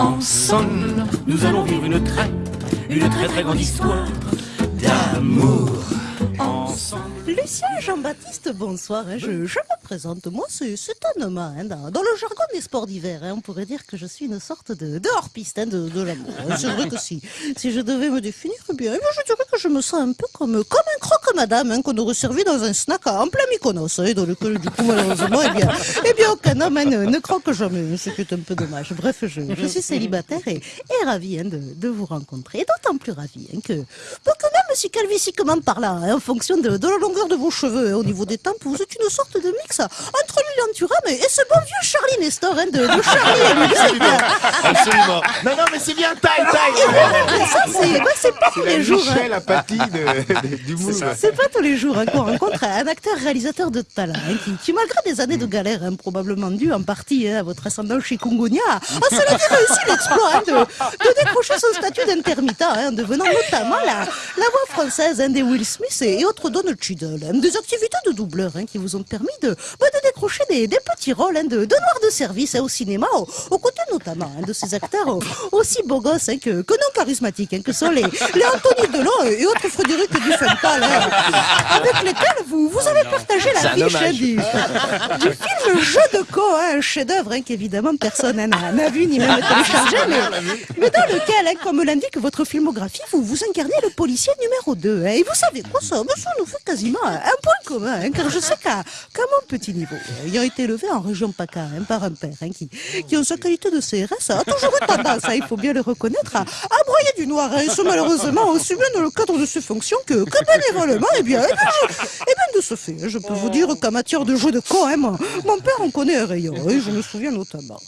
Ensemble, nous allons vivre une très, une très très grande histoire d'amour. Ensemble. Lucien Jean-Baptiste, bonsoir. hein. Je, me présente. Moi, c'est un hein, dans, le jargon des sports d'hiver, hein, on pourrait dire que je suis une sorte de, de hors-piste de, l'amour. C'est vrai que si, si je devais me définir, eh bien, je dirais que je me sens un peu comme, comme un croque-madame qu'on aurait servi dans un snack en plein Mykonos, hein, dans lequel, du coup, malheureusement, eh bien, eh bien aucun homme ne, croque jamais, ce qui est un peu dommage. Bref, je, suis célibataire et, et ravi hein, de, vous rencontrer. Et d'autant plus ravi hein, que, que commande par là, hein, en fonction de, de la longueur de vos cheveux, hein, au niveau des tempes, vous êtes une sorte de mix entre Lilian Thuram et, et ce bon vieux Charlie Nestor hein, de, de Charlie et. Absolument. Non, non, mais c'est bien taille, taille. Mais ça, c'est bah, c'est pas tous C'est la les jours. de, de- du. C'est pas tous les jours hein, qu'on rencontre un acteur réalisateur de talent hein, qui, qui, malgré des années de galère, hein, probablement dû en partie hein, à votre ascendant chez Kungunya, a cela dit réussi l'exploit hein, de, de décrocher son statut d'intermittent, hein, en devenant notamment la, la voix française hein, des Will Smith et, autres Donald Cheadle. des activités de doubleur hein, qui vous ont permis de, bah, des, des petits rôles hein, de, de noirs de service hein, au cinéma, au- aux côtés notamment hein, de ces acteurs oh, aussi beaux gosses que, que non charismatiques, que sont les, les Anthony Delon et autres Frédéric Dufental, hein, avec lesquels vous, vous avez partagé un l'affiche hein, hommage. du, du film Jeu de Co, un chef-d'œuvre qu'évidemment personne n'a vu ni même téléchargé, mais, mais dans lequel, comme l'indique votre filmographie, vous vous incarnez le policier numéro 2. hein. et vous savez quoi, ça, nous fait quasiment un point commun, car je sais qu'à qu'à mon petit niveau, euh, ayant été élevé en région PACA hein, par un père hein, qui, qui, en sa qualité de CRS, a toujours eu tendance, hein, il faut bien le reconnaître, à, à broyer du noir, et ce malheureusement aussi bien dans le cadre de ses fonctions que, que bénévolement, et eh bien, je- eh bien, de ce fait, je peux vous dire qu'en matière de jeu de co, mon, mon père en connaît un rayon, et je me souviens notamment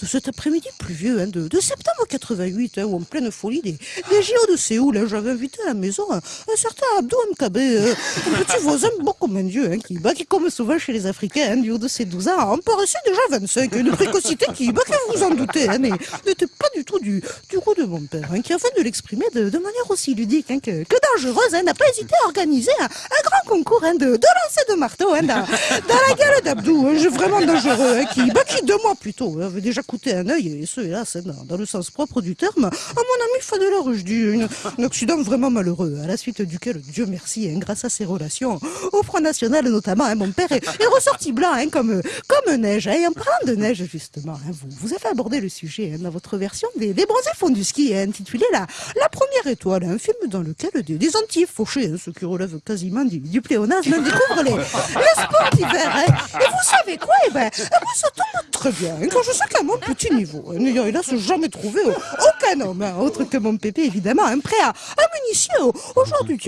de, cet après-midi pluvieux de, de septembre 88, hein, où en pleine folie des, des JO de Séoul, j'avais invité à la maison un, certain Abdou Mkabe, euh, un petit voisin beau comme un dieu, qui, bah, qui, comme souvent chez les Africains, hein, du haut de ses 12 ans, en paraissait déjà 25, une précocité qui, bah, que vous en doutez, hein, n'était pas du tout du, du goût de mon père, hein, qui afin de l'exprimer de, manière aussi ludique hein, que, que dangereuse, hein, n'a pas hésité à organiser un, un grand concours hein, de, de lancer de marteau hein, dans, dans la gueule d'Abdou, un jeu vraiment dangereux, hein, qui, bah, qui deux mois plus tôt hein, avait déjà coûté un œil, et ce hélas, hein, dans, dans le sens propre du terme, à mon ami Fadela Rushdie, une- un accident vraiment malheureux, à la suite duquel, Dieu merci, hein, grâce à ses relations au Front National notamment, hein, mon père est, ressorti blanc hein, comme, comme neige. hein. Et en parlant de neige, justement, hein, vous, vous avez abordé le sujet hein, dans votre version des, des bronzés fonds du ski, hein, intitulé la, la Première Étoile, un film dans lequel des, des Antilles fauchés, hein, ce qui relève quasiment du, du pléonasme, hein, découvrent les, les sports d'hiver. hein. Et vous savez quoi Eh ben, eh ben, ça tombe très bien. hein, Quand je sais qu'à mon petit niveau, hein, n'ayant hélas jamais trouvé aucun homme, hein, autre que mon pépé, évidemment, un prêt à, à m'initier au, au genre du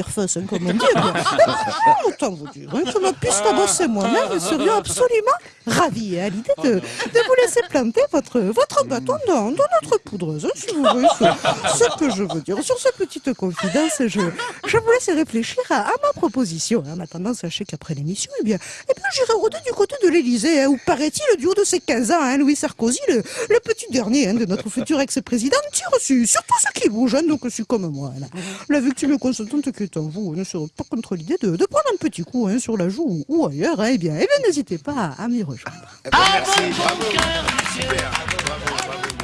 comme on dit. eh ben, autant vous dire que ma piste à bosser moi-même nous serions absolument hein, à l'idée de, de vous laisser planter votre, votre bâton dans, dans notre poudreuse, hein, si vous voyez ce, que je veux dire. Sur cette petite confidence, je, je vous laisse réfléchir à, à ma proposition. hein. En attendant, sachez qu'après l'émission, eh bien, eh bien j'irai rôder du côté de l'Élysée, hein, où paraît-il, du haut de ses 15 ans, hein, Louis Sarkozy, le, le petit dernier hein, de notre futur ex-président, tire sur, sur tout ce qui bouge, hein, donc je suis comme moi. Là. La victime consentante qui est en vous ne serait pas contre l'idée de, de prendre un petit coup hein, sur la joue ou, ailleurs. hein, eh bien, eh bien n'hésitez pas à, à m'y rejoindre. Eh ben, merci, bravo. Super, bravo.